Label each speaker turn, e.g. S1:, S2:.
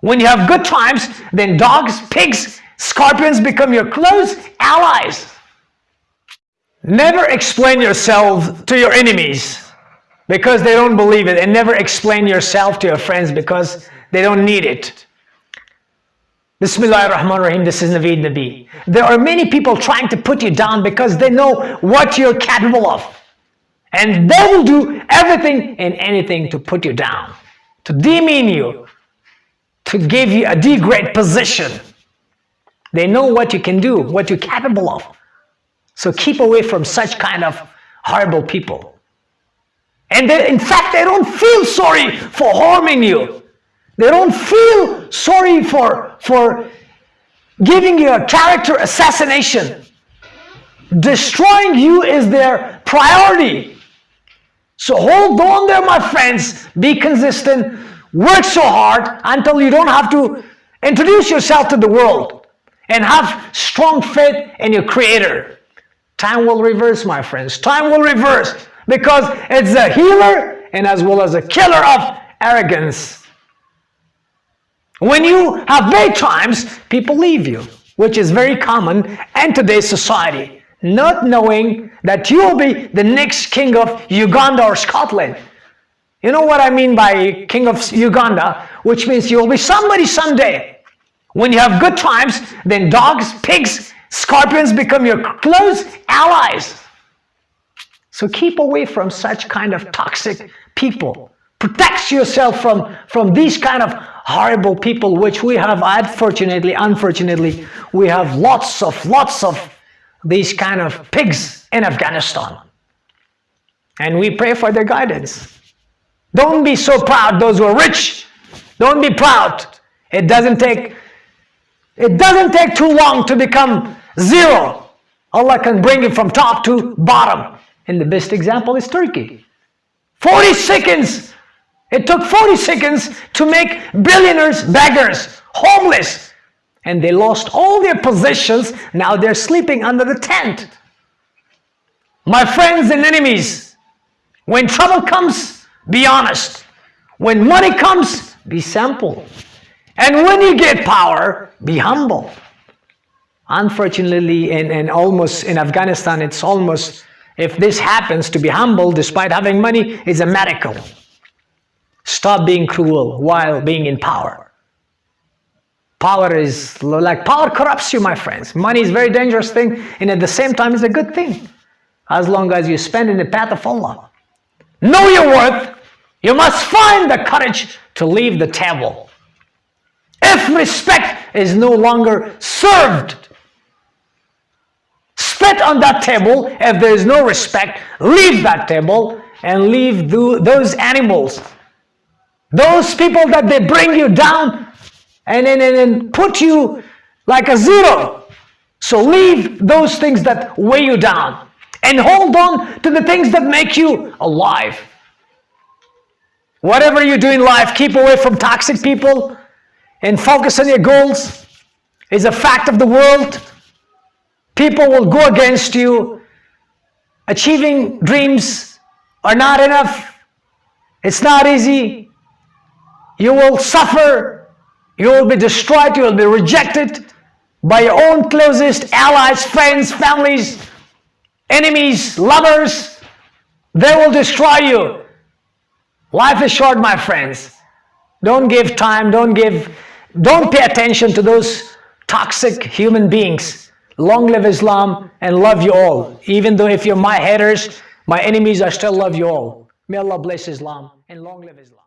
S1: When you have good times, then dogs, pigs, scorpions become your close allies. Never explain yourself to your enemies because they don't believe it and never explain yourself to your friends because they don't need it. Bismillah ar-Rahman rahim this is Naveed Nabi. There are many people trying to put you down because they know what you're capable of. And they will do everything and anything to put you down, to demean you, to give you a degrade position. They know what you can do, what you're capable of. So keep away from such kind of horrible people. And they, in fact, they don't feel sorry for harming you. They don't feel sorry for, for giving you a character assassination. Destroying you is their priority. So hold on there, my friends. Be consistent. Work so hard until you don't have to introduce yourself to the world and have strong faith in your Creator. Time will reverse, my friends. Time will reverse because it's a healer and as well as a killer of arrogance. When you have bad times, people leave you, which is very common in today's society, not knowing that you will be the next king of Uganda or Scotland. You know what I mean by king of Uganda, which means you will be somebody someday. When you have good times, then dogs, pigs, scorpions become your close allies. So keep away from such kind of toxic people. Protect yourself from, from these kind of horrible people, which we have, unfortunately, unfortunately, we have lots of, lots of these kind of pigs in Afghanistan. And we pray for their guidance. Don't be so proud, those who are rich. Don't be proud. It doesn't take, it doesn't take too long to become zero. Allah can bring it from top to bottom. And the best example is Turkey. 40 seconds. It took 40 seconds to make billionaires beggars, homeless. And they lost all their possessions. Now they're sleeping under the tent. My friends and enemies, when trouble comes, be honest. When money comes, be simple. And when you get power, be humble. Unfortunately, in, in almost in Afghanistan, it's almost if this happens, to be humble despite having money is a miracle. Stop being cruel while being in power. Power is like power corrupts you, my friends. Money is a very dangerous thing, and at the same time, it's a good thing as long as you spend in the path of Allah. Know your worth. You must find the courage to leave the table. If respect is no longer served spit on that table. If there is no respect, leave that table and leave those animals. Those people that they bring you down and, and, and put you like a zero. So leave those things that weigh you down and hold on to the things that make you alive. Whatever you do in life, keep away from toxic people and focus on your goals. It's a fact of the world. People will go against you. Achieving dreams are not enough. It's not easy. You will suffer. You will be destroyed. You will be rejected by your own closest allies, friends, families, enemies, lovers. They will destroy you. Life is short, my friends. Don't give time. Don't give, don't pay attention to those toxic human beings. Long live Islam and love you all. Even though if you're my haters, my enemies, I still love you all. May Allah bless Islam and long live Islam.